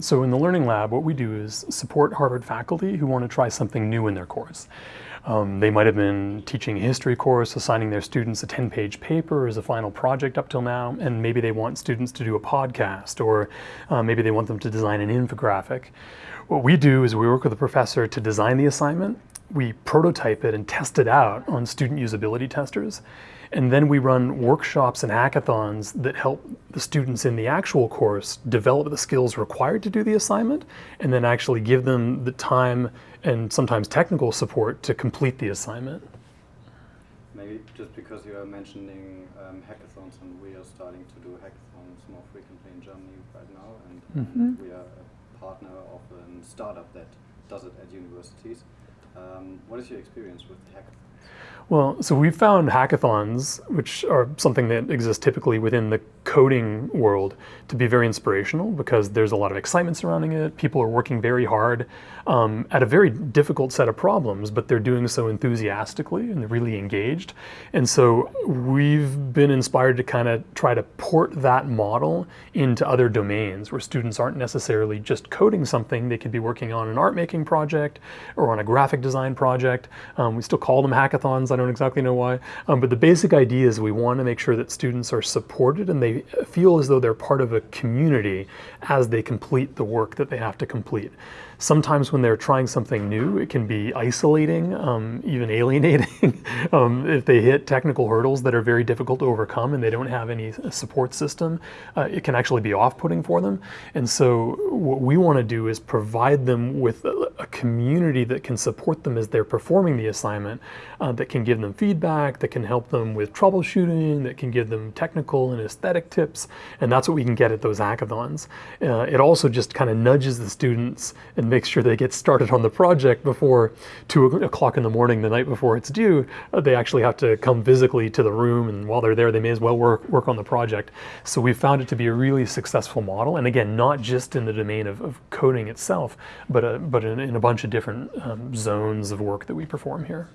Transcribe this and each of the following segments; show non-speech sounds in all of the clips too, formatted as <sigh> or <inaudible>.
So in the Learning Lab, what we do is support Harvard faculty who want to try something new in their course. Um, they might have been teaching a history course, assigning their students a 10-page paper as a final project up till now, and maybe they want students to do a podcast, or uh, maybe they want them to design an infographic. What we do is we work with a professor to design the assignment, we prototype it and test it out on student usability testers, and then we run workshops and hackathons that help the students in the actual course develop the skills required to do the assignment and then actually give them the time and sometimes technical support to complete the assignment. Maybe just because you are mentioning um, hackathons and we are starting to do hackathons more frequently in Germany right now and, mm -hmm. and we are a partner of a startup that does it at universities. Um, what is your experience with hackathons? Well, so we found hackathons, which are something that exists typically within the coding world, to be very inspirational because there's a lot of excitement surrounding it. People are working very hard um, at a very difficult set of problems, but they're doing so enthusiastically and they're really engaged. And so we've been inspired to kind of try to port that model into other domains where students aren't necessarily just coding something. They could be working on an art making project or on a graphic design project. Um, we still call them hackathons. I don't exactly know why. Um, but the basic idea is we want to make sure that students are supported and they feel as though they're part of a community as they complete the work that they have to complete. Sometimes when they're trying something new, it can be isolating, um, even alienating. <laughs> um, if they hit technical hurdles that are very difficult to overcome and they don't have any support system, uh, it can actually be off-putting for them. And so what we want to do is provide them with a, a, community that can support them as they're performing the assignment, uh, that can give them feedback, that can help them with troubleshooting, that can give them technical and aesthetic tips. And that's what we can get at those hackathons. Uh, it also just kind of nudges the students and makes sure they get started on the project before two o'clock in the morning the night before it's due. Uh, they actually have to come physically to the room and while they're there they may as well work, work on the project. So we found it to be a really successful model and again not just in the domain of, of coding itself but, uh, but in, in, a bunch of different um, zones of work that we perform here.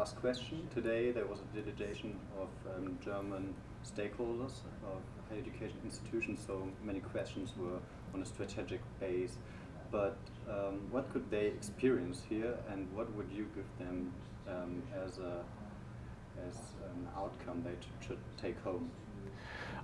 Last question. Today there was a delegation of um, German stakeholders of higher education institutions so many questions were on a strategic base but um, what could they experience here and what would you give them um, as, a, as an outcome they should take home?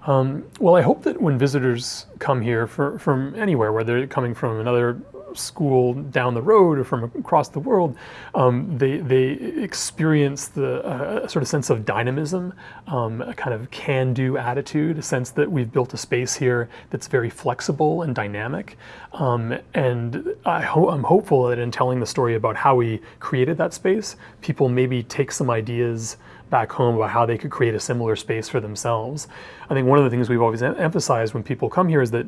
Um, well, I hope that when visitors come here for, from anywhere, whether they're coming from another school down the road or from across the world, um, they, they experience the uh, sort of sense of dynamism, um, a kind of can-do attitude, a sense that we've built a space here that's very flexible and dynamic. Um, and I ho I'm hopeful that in telling the story about how we created that space, people maybe take some ideas back home about how they could create a similar space for themselves. I think one of the things we've always emphasized when people come here is that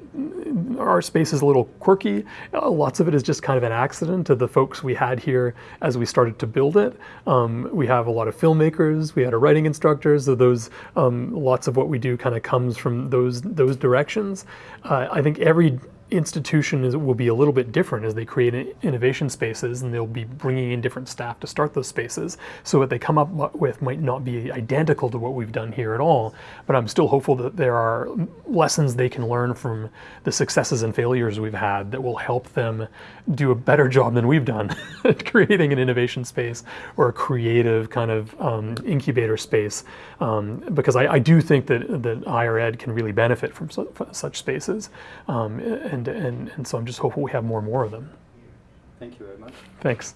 our space is a little quirky. Uh, lots of it is just kind of an accident to the folks we had here as we started to build it. Um, we have a lot of filmmakers, we had a writing instructor, so those, um, lots of what we do kind of comes from those, those directions. Uh, I think every institution is, will be a little bit different as they create innovation spaces and they'll be bringing in different staff to start those spaces. So what they come up with might not be identical to what we've done here at all, but I'm still hopeful that there are lessons they can learn from the successes and failures we've had that will help them do a better job than we've done at <laughs> creating an innovation space or a creative kind of um, incubator space. Um, because I, I, do think that, that higher ed can really benefit from su such spaces. Um, and, and, and so I'm just hopeful we have more and more of them. Thank you very much. Thanks.